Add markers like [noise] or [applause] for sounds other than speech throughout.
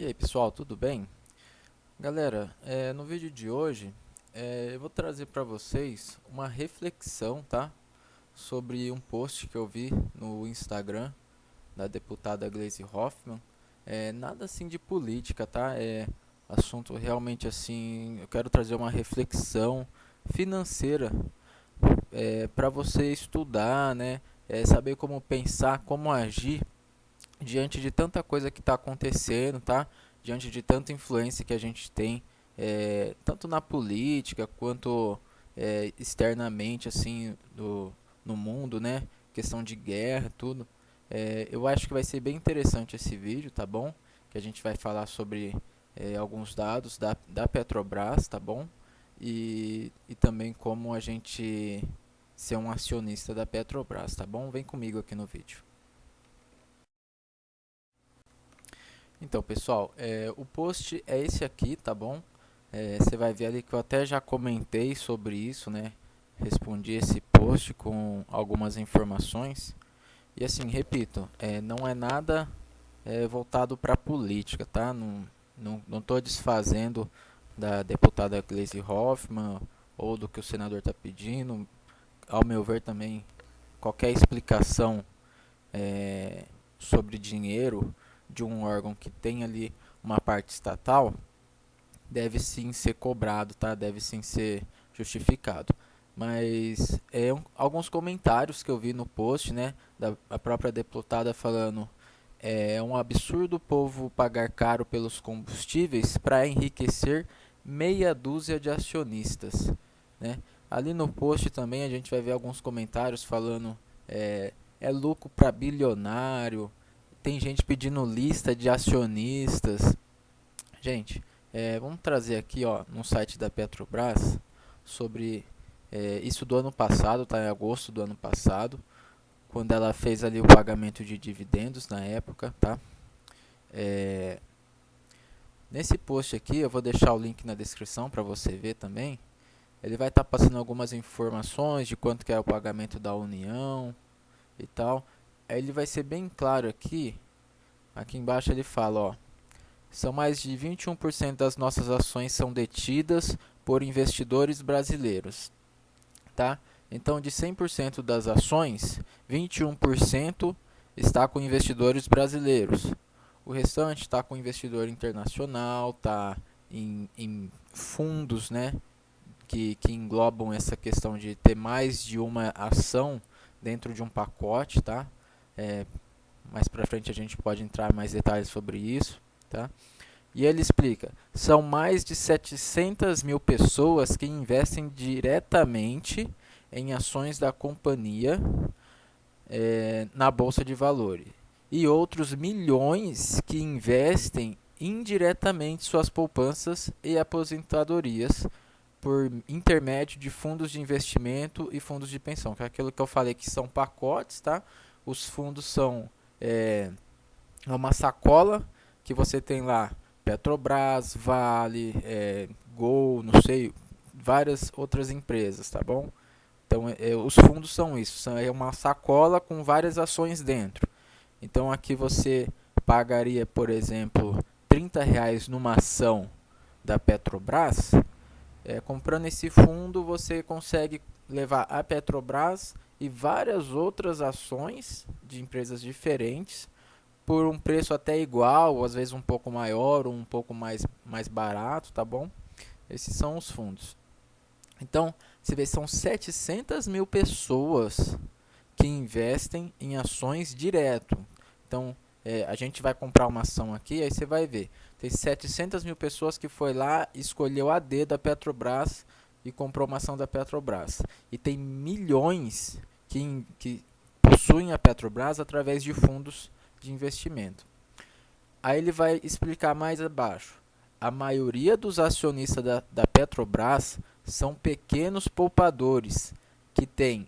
E aí pessoal, tudo bem? Galera, é, no vídeo de hoje é, eu vou trazer para vocês uma reflexão, tá? Sobre um post que eu vi no Instagram da deputada Gleisi Hoffmann. É, nada assim de política, tá? É assunto realmente assim, eu quero trazer uma reflexão financeira é, para você estudar, né? É, saber como pensar, como agir diante de tanta coisa que está acontecendo, tá? Diante de tanta influência que a gente tem, é, tanto na política quanto é, externamente, assim, do, no mundo, né? Questão de guerra, tudo. É, eu acho que vai ser bem interessante esse vídeo, tá bom? Que a gente vai falar sobre é, alguns dados da, da Petrobras, tá bom? E, e também como a gente ser um acionista da Petrobras, tá bom? Vem comigo aqui no vídeo. Então, pessoal, é, o post é esse aqui, tá bom? É, você vai ver ali que eu até já comentei sobre isso, né? Respondi esse post com algumas informações. E assim, repito, é, não é nada é, voltado para política, tá? Não estou não, não desfazendo da deputada Gleisi Hoffmann ou do que o senador está pedindo. Ao meu ver também, qualquer explicação é, sobre dinheiro de um órgão que tem ali uma parte estatal deve sim ser cobrado, tá? Deve sim ser justificado. Mas é um, alguns comentários que eu vi no post, né, da própria deputada falando é um absurdo o povo pagar caro pelos combustíveis para enriquecer meia dúzia de acionistas, né? Ali no post também a gente vai ver alguns comentários falando é, é lucro para bilionário, tem gente pedindo lista de acionistas. Gente, é, vamos trazer aqui ó, no site da Petrobras sobre é, isso do ano passado, tá em agosto do ano passado, quando ela fez ali o pagamento de dividendos na época, tá? É, nesse post aqui, eu vou deixar o link na descrição para você ver também. Ele vai estar tá passando algumas informações de quanto que é o pagamento da União e tal ele vai ser bem claro aqui. Aqui embaixo ele fala, ó, são mais de 21% das nossas ações são detidas por investidores brasileiros, tá? Então, de 100% das ações, 21% está com investidores brasileiros. O restante está com investidor internacional, está em, em fundos, né? Que, que englobam essa questão de ter mais de uma ação dentro de um pacote, tá? É, mais para frente a gente pode entrar mais detalhes sobre isso, tá? E ele explica, são mais de 700 mil pessoas que investem diretamente em ações da companhia é, na Bolsa de Valores. E outros milhões que investem indiretamente suas poupanças e aposentadorias por intermédio de fundos de investimento e fundos de pensão, que é aquilo que eu falei que são pacotes, tá? Os fundos são é, uma sacola que você tem lá Petrobras, Vale, é, Gol, não sei, várias outras empresas, tá bom? Então, é, os fundos são isso, são, é uma sacola com várias ações dentro. Então, aqui você pagaria, por exemplo, 30 reais numa ação da Petrobras. É, comprando esse fundo, você consegue levar a Petrobras e várias outras ações de empresas diferentes por um preço até igual, às vezes um pouco maior ou um pouco mais, mais barato, tá bom? Esses são os fundos. Então, você vê, são 700 mil pessoas que investem em ações direto. Então, é, a gente vai comprar uma ação aqui, aí você vai ver. Tem 700 mil pessoas que foi lá, escolheu a D da Petrobras e comprou uma ação da Petrobras. E tem milhões que, que possuem a Petrobras através de fundos de investimento. Aí ele vai explicar mais abaixo. A maioria dos acionistas da, da Petrobras são pequenos poupadores que têm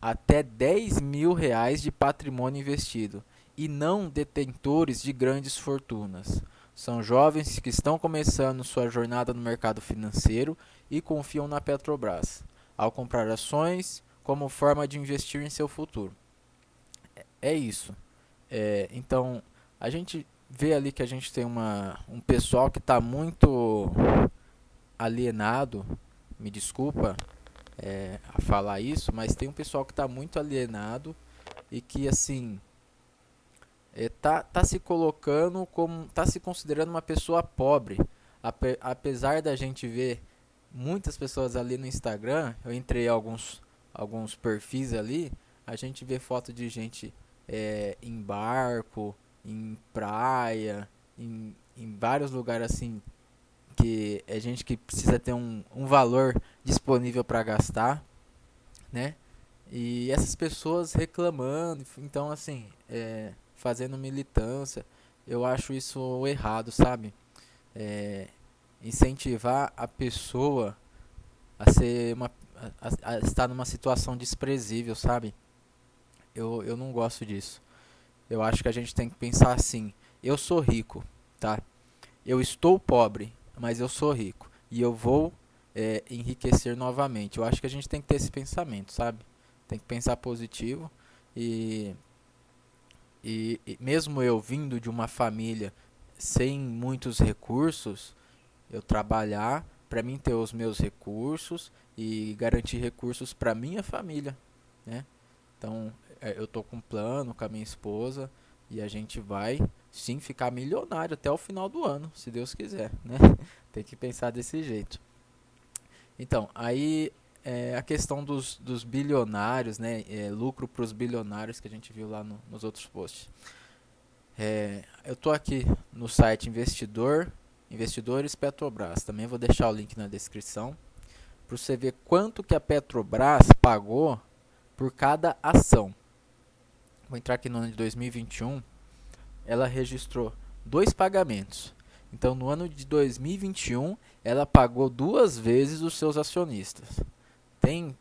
até 10 mil reais de patrimônio investido e não detentores de grandes fortunas. São jovens que estão começando sua jornada no mercado financeiro e confiam na Petrobras. Ao comprar ações, como forma de investir em seu futuro. É, é isso. É, então, a gente vê ali que a gente tem uma, um pessoal que está muito alienado, me desculpa é, falar isso, mas tem um pessoal que está muito alienado e que assim é, tá, tá se colocando como tá se considerando uma pessoa pobre Ape, apesar da gente ver muitas pessoas ali no Instagram eu entrei alguns alguns perfis ali a gente vê foto de gente é, em barco em praia em, em vários lugares assim que é gente que precisa ter um, um valor disponível para gastar, né? E essas pessoas reclamando, então assim, é, fazendo militância, eu acho isso errado, sabe? É, incentivar a pessoa a ser uma a, a estar numa situação desprezível, sabe? Eu, eu não gosto disso. Eu acho que a gente tem que pensar assim: eu sou rico, tá? Eu estou pobre, mas eu sou rico e eu vou é, enriquecer novamente. Eu acho que a gente tem que ter esse pensamento, sabe? Tem que pensar positivo e, e, e mesmo eu vindo de uma família sem muitos recursos, eu trabalhar para mim ter os meus recursos e garantir recursos para minha família, né? Então, é, eu tô com um plano com a minha esposa e a gente vai sim ficar milionário até o final do ano, se Deus quiser, né? [laughs] Tem que pensar desse jeito. Então, aí é, a questão dos, dos bilionários, né? É, lucro para os bilionários que a gente viu lá no, nos outros posts. É, eu tô aqui no site Investidor, Investidores Petrobras. Também vou deixar o link na descrição para você ver quanto que a Petrobras pagou por cada ação. Vou entrar aqui no ano de 2021 ela registrou dois pagamentos. Então, no ano de 2021, ela pagou duas vezes os seus acionistas. Tem,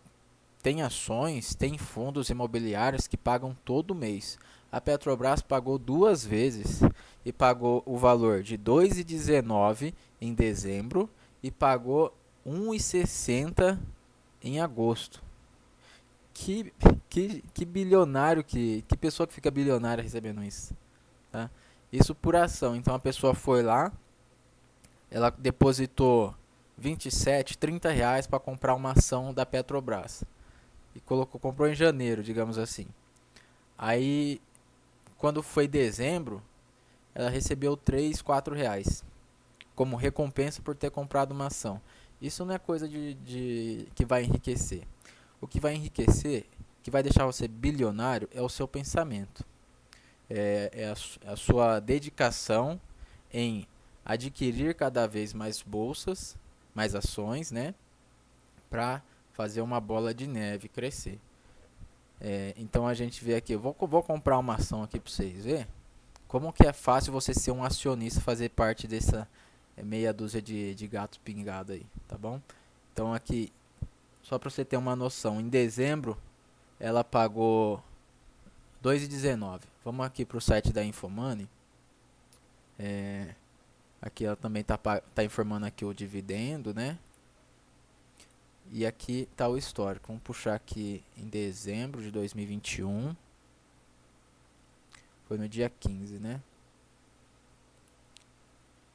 tem ações, tem fundos imobiliários que pagam todo mês. A Petrobras pagou duas vezes e pagou o valor de 2,19 em dezembro e pagou 1,60 em agosto. Que, que, que bilionário, que, que pessoa que fica bilionária recebendo isso. Tá? Isso por ação. Então a pessoa foi lá, ela depositou 27, 30 reais para comprar uma ação da Petrobras. E colocou, comprou em janeiro, digamos assim. Aí, quando foi dezembro, ela recebeu 3, 4 reais como recompensa por ter comprado uma ação. Isso não é coisa de, de que vai enriquecer. O que vai enriquecer, que vai deixar você bilionário, é o seu pensamento é, é a, a sua dedicação em adquirir cada vez mais bolsas, mais ações, né? Para fazer uma bola de neve crescer. É, então a gente vê aqui, eu vou, vou comprar uma ação aqui para vocês ver como que é fácil você ser um acionista, fazer parte dessa é, meia dúzia de, de gatos pingados aí, tá bom? Então aqui, só para você ter uma noção, em dezembro ela pagou 2,19. Vamos aqui para o site da Infomoney. É, aqui ela também está tá informando aqui o dividendo, né? E aqui está o histórico. Vamos puxar aqui em dezembro de 2021. Foi no dia 15, né?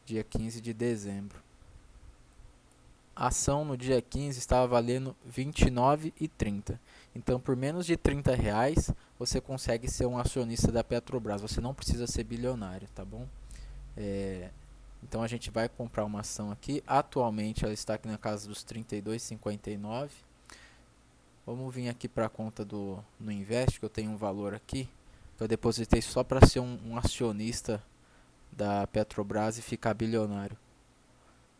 Dia 15 de dezembro. A ação no dia 15 estava valendo R$ 29,30. Então, por menos de 30 reais, você consegue ser um acionista da Petrobras. Você não precisa ser bilionário, tá bom? É, então, a gente vai comprar uma ação aqui. Atualmente, ela está aqui na casa dos 32,59. Vamos vir aqui para a conta do no Invest, que eu tenho um valor aqui. Que eu depositei só para ser um, um acionista da Petrobras e ficar bilionário.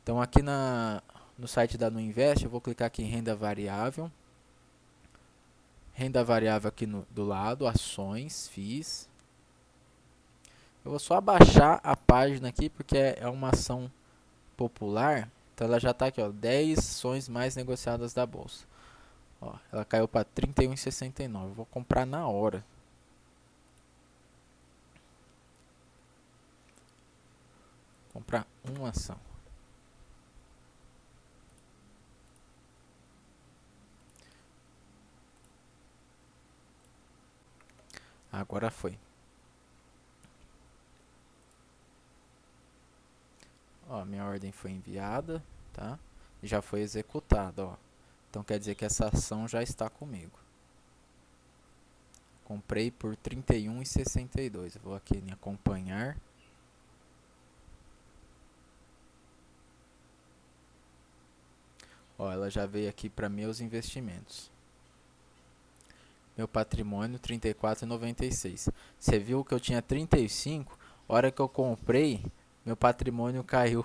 Então, aqui na, no site da Nuinvest, eu vou clicar aqui em renda variável renda variável aqui no, do lado, ações, FIIs. Eu vou só abaixar a página aqui porque é, é uma ação popular. Então ela já está aqui, ó, 10 ações mais negociadas da bolsa. Ó, ela caiu para 31,69. Vou comprar na hora. Comprar uma ação. Agora foi. Minha ordem foi enviada, tá? Já foi executada, ó. Então quer dizer que essa ação já está comigo. Comprei por R$ 31,62. Vou aqui em acompanhar. Ó, ela já veio aqui para meus investimentos. Meu patrimônio 34,96. Você viu que eu tinha 35, hora que eu comprei, meu patrimônio caiu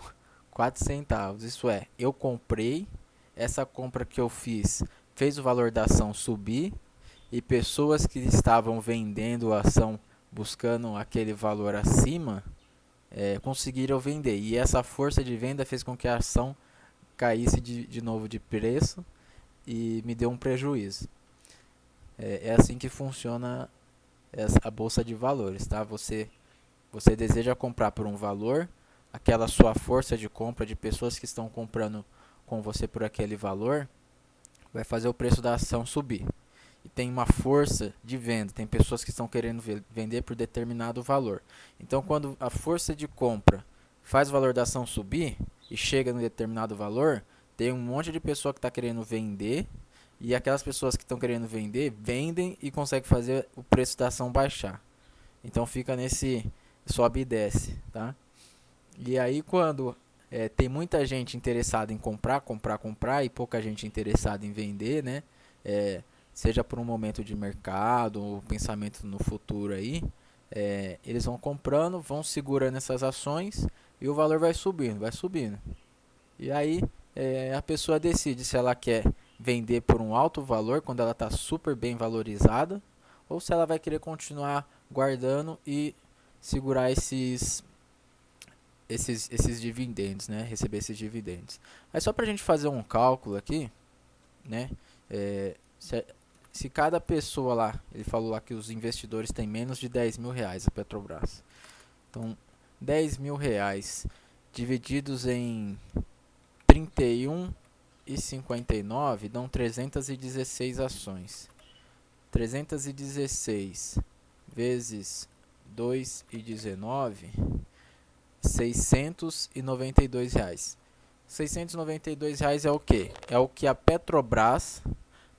4 centavos. Isso é, eu comprei, essa compra que eu fiz fez o valor da ação subir e pessoas que estavam vendendo a ação buscando aquele valor acima é, conseguiram vender. E essa força de venda fez com que a ação caísse de, de novo de preço e me deu um prejuízo. É, é assim que funciona a bolsa de valores, tá? Você você deseja comprar por um valor, aquela sua força de compra de pessoas que estão comprando com você por aquele valor vai fazer o preço da ação subir. E tem uma força de venda, tem pessoas que estão querendo vender por determinado valor. Então, quando a força de compra faz o valor da ação subir, e chega num determinado valor, tem um monte de pessoa que está querendo vender e aquelas pessoas que estão querendo vender vendem e conseguem fazer o preço da ação baixar. Então fica nesse sobe e desce, tá? E aí quando é, tem muita gente interessada em comprar, comprar, comprar e pouca gente interessada em vender, né? É, seja por um momento de mercado ou pensamento no futuro aí, é, eles vão comprando, vão segurando essas ações e o valor vai subindo, vai subindo. E aí é, a pessoa decide se ela quer vender por um alto valor quando ela está super bem valorizada ou se ela vai querer continuar guardando e segurar esses esses, esses dividendos, né? Receber esses dividendos. Aí só para a gente fazer um cálculo aqui, né? É, se, se, cada pessoa lá, ele falou lá que os investidores têm menos de 10 mil reais a Petrobras. Então, 10 mil reais divididos em 31 e 59 dão 316 ações. 316 vezes 2 e 19, 692 reais. 692 reais é o que? É o que a Petrobras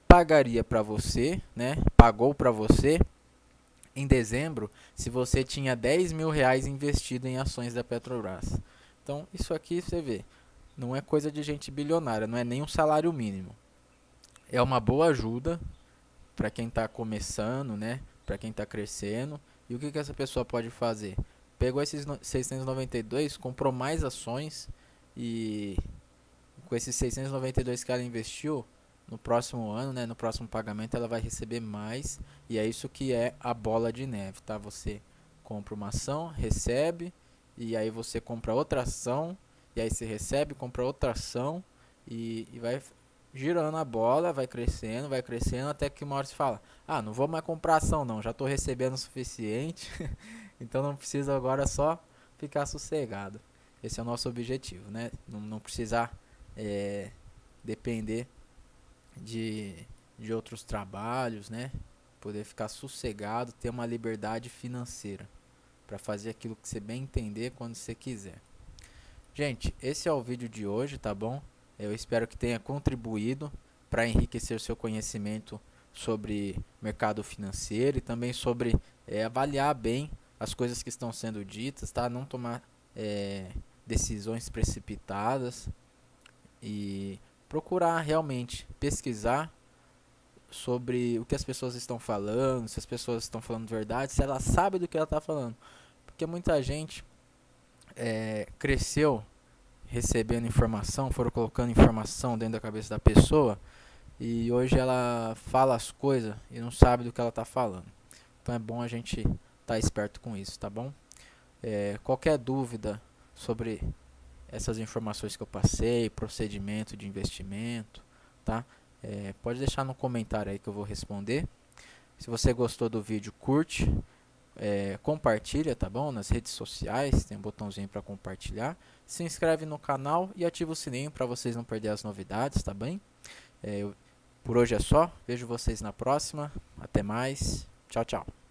pagaria para você, né? Pagou para você em dezembro se você tinha 10 mil reais investido em ações da Petrobras. Então, isso aqui você vê, não é coisa de gente bilionária, não é nem um salário mínimo. É uma boa ajuda para quem está começando, né? Para quem está crescendo. E o que, que essa pessoa pode fazer? Pegou esses 692, comprou mais ações e com esses 692 que ela investiu, no próximo ano, né, no próximo pagamento, ela vai receber mais. E é isso que é a bola de neve, tá? Você compra uma ação, recebe, e aí você compra outra ação, e aí você recebe, compra outra ação, e, e vai girando a bola, vai crescendo, vai crescendo, até que uma hora você fala, ah, não vou mais comprar ação não, já estou recebendo o suficiente, [laughs] então não precisa agora só ficar sossegado. Esse é o nosso objetivo, né? Não, não precisar é, depender de, de outros trabalhos, né? Poder ficar sossegado, ter uma liberdade financeira para fazer aquilo que você bem entender quando você quiser. Gente, esse é o vídeo de hoje, tá bom? Eu espero que tenha contribuído para enriquecer o seu conhecimento sobre mercado financeiro e também sobre é, avaliar bem as coisas que estão sendo ditas, tá? Não tomar é, decisões precipitadas e procurar realmente pesquisar sobre o que as pessoas estão falando, se as pessoas estão falando verdade, se ela sabe do que ela está falando. Porque muita gente é, cresceu recebendo informação, foram colocando informação dentro da cabeça da pessoa e hoje ela fala as coisas e não sabe do que ela está falando. Então é bom a gente estar tá esperto com isso, tá bom? É, qualquer dúvida sobre essas informações que eu passei, procedimento de investimento, tá? É, pode deixar no comentário aí que eu vou responder. Se você gostou do vídeo, curte, é, compartilha, tá bom? Nas redes sociais, tem um botãozinho para compartilhar. Se inscreve no canal e ativa o sininho para vocês não perderem as novidades, tá bem? É, eu, por hoje é só, vejo vocês na próxima. Até mais, tchau, tchau.